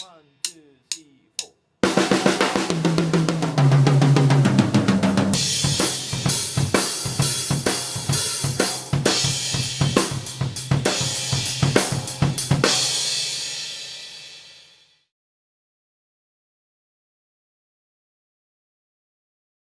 One, two,